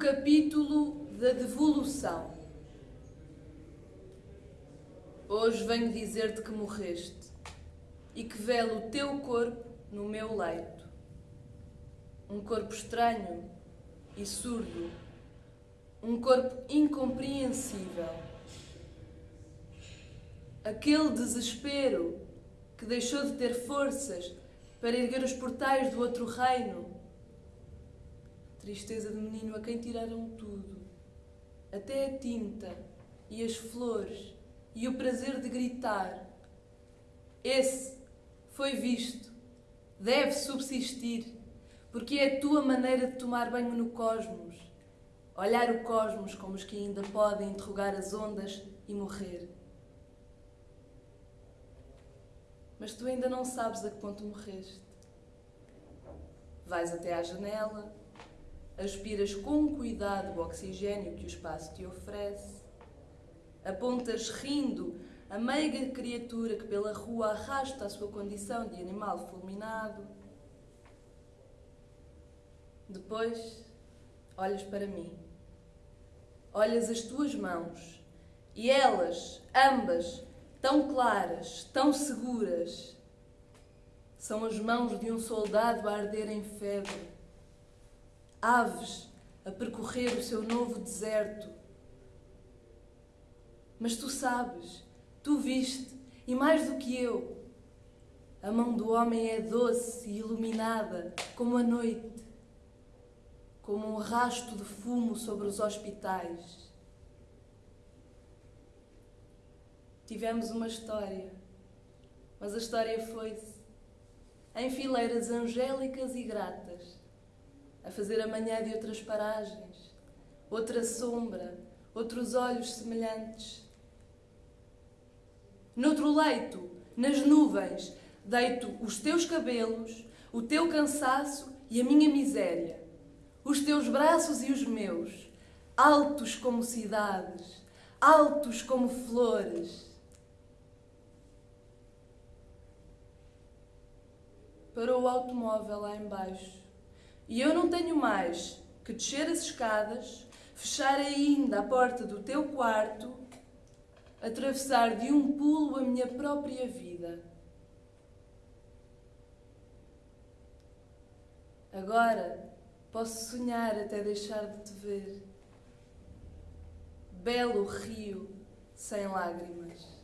capítulo da devolução. Hoje venho dizer-te que morreste e que velo o teu corpo no meu leito. Um corpo estranho e surdo, um corpo incompreensível. Aquele desespero que deixou de ter forças para erguer os portais do outro reino Tristeza de menino a quem tiraram tudo, até a tinta e as flores e o prazer de gritar. Esse foi visto, deve subsistir, porque é a tua maneira de tomar banho no cosmos, olhar o cosmos como os que ainda podem interrogar as ondas e morrer. Mas tu ainda não sabes a que ponto morreste. Vais até à janela, aspiras com cuidado o oxigênio que o espaço te oferece, apontas rindo a meiga criatura que pela rua arrasta a sua condição de animal fulminado. Depois, olhas para mim. Olhas as tuas mãos e elas, ambas, tão claras, tão seguras, são as mãos de um soldado a arder em febre aves a percorrer o seu novo deserto. Mas tu sabes, tu viste, e mais do que eu, a mão do homem é doce e iluminada como a noite, como um rasto de fumo sobre os hospitais. Tivemos uma história, mas a história foi-se em fileiras angélicas e gratas a fazer a manhã de outras paragens, outra sombra, outros olhos semelhantes. Noutro leito, nas nuvens, deito os teus cabelos, o teu cansaço e a minha miséria, os teus braços e os meus, altos como cidades, altos como flores. Parou o automóvel lá embaixo e eu não tenho mais que descer as escadas, fechar ainda a porta do teu quarto, atravessar de um pulo a minha própria vida. Agora posso sonhar até deixar de te ver. Belo rio sem lágrimas.